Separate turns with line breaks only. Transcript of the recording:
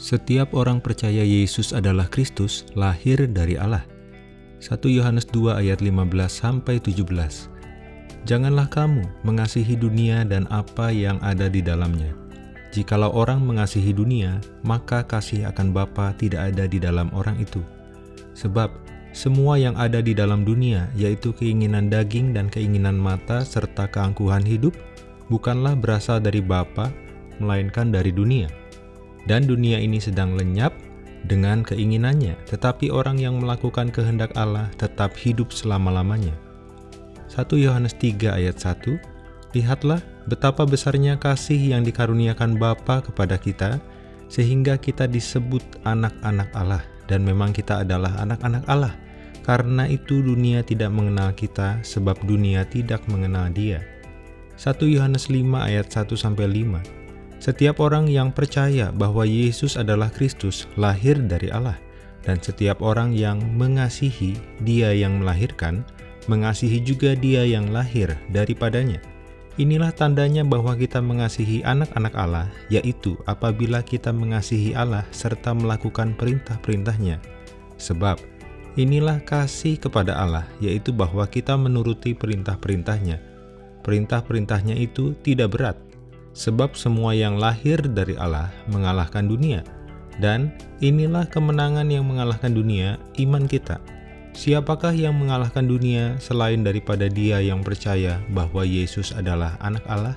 Setiap orang percaya Yesus adalah Kristus lahir dari Allah. 1 Yohanes 2 ayat 15 sampai 17. Janganlah kamu mengasihi dunia dan apa yang ada di dalamnya. Jikalau orang mengasihi dunia, maka kasih akan Bapa tidak ada di dalam orang itu. Sebab semua yang ada di dalam dunia, yaitu keinginan daging dan keinginan mata serta keangkuhan hidup, bukanlah berasal dari Bapa, melainkan dari dunia dan dunia ini sedang lenyap dengan keinginannya, tetapi orang yang melakukan kehendak Allah tetap hidup selama-lamanya. 1 Yohanes 3 ayat 1 Lihatlah betapa besarnya kasih yang dikaruniakan Bapa kepada kita, sehingga kita disebut anak-anak Allah, dan memang kita adalah anak-anak Allah. Karena itu dunia tidak mengenal kita, sebab dunia tidak mengenal dia. 1 Yohanes 5 ayat 1-5 setiap orang yang percaya bahwa Yesus adalah Kristus lahir dari Allah, dan setiap orang yang mengasihi Dia yang melahirkan, mengasihi juga Dia yang lahir daripadanya. Inilah tandanya bahwa kita mengasihi anak-anak Allah, yaitu apabila kita mengasihi Allah serta melakukan perintah-perintahnya. Sebab inilah kasih kepada Allah, yaitu bahwa kita menuruti perintah-perintahnya. Perintah-perintahnya itu tidak berat, Sebab semua yang lahir dari Allah mengalahkan dunia, dan inilah kemenangan yang mengalahkan dunia, iman kita. Siapakah yang mengalahkan dunia selain daripada dia yang percaya bahwa Yesus adalah anak Allah?